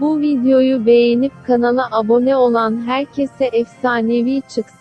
Bu videoyu beğenip kanala abone olan herkese efsanevi çıksın.